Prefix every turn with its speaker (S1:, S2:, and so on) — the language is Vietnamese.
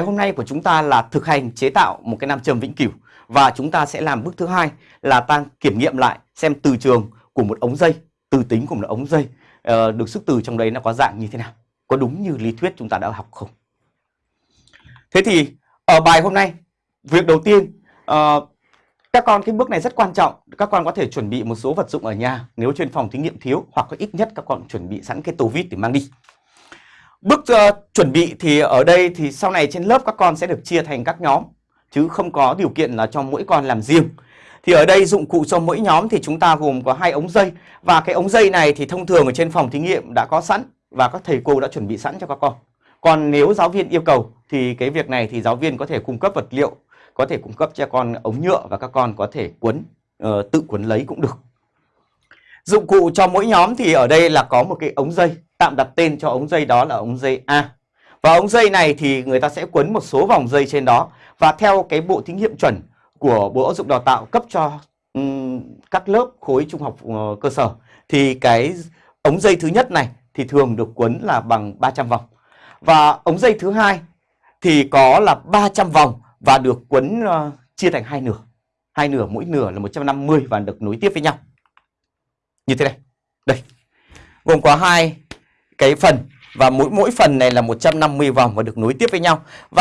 S1: Ngày hôm nay của chúng ta là thực hành chế tạo một cái nam châm vĩnh cửu và chúng ta sẽ làm bước thứ hai là ta kiểm nghiệm lại xem từ trường của một ống dây, từ tính của một ống dây uh, được sức từ trong đấy nó có dạng như thế nào, có đúng như lý thuyết chúng ta đã học không? Thế thì ở bài hôm nay, việc đầu tiên uh, các con cái bước này rất quan trọng, các con có thể chuẩn bị một số vật dụng ở nhà nếu trên phòng thí nghiệm thiếu hoặc có ít nhất các con chuẩn bị sẵn cái tô vít để mang đi. Bước uh, chuẩn bị thì ở đây thì sau này trên lớp các con sẽ được chia thành các nhóm chứ không có điều kiện là cho mỗi con làm riêng. Thì ở đây dụng cụ cho mỗi nhóm thì chúng ta gồm có hai ống dây và cái ống dây này thì thông thường ở trên phòng thí nghiệm đã có sẵn và các thầy cô đã chuẩn bị sẵn cho các con. Còn nếu giáo viên yêu cầu thì cái việc này thì giáo viên có thể cung cấp vật liệu, có thể cung cấp cho con ống nhựa và các con có thể quấn uh, ờ, tự quấn lấy cũng được. Dụng cụ cho mỗi nhóm thì ở đây là có một cái ống dây tạm đặt tên cho ống dây đó là ống dây A. Và ống dây này thì người ta sẽ quấn một số vòng dây trên đó và theo cái bộ thí nghiệm chuẩn của Bộ Giáo dục Đào tạo cấp cho um, các lớp khối trung học uh, cơ sở thì cái ống dây thứ nhất này thì thường được quấn là bằng 300 vòng. Và ống dây thứ hai thì có là 300 vòng và được quấn uh, chia thành hai nửa. Hai nửa mỗi nửa là 150 và được nối tiếp với nhau. Như thế này. Đây. Gồm có hai cái phần và mỗi mỗi phần này là 150 vòng và được nối tiếp với nhau. Và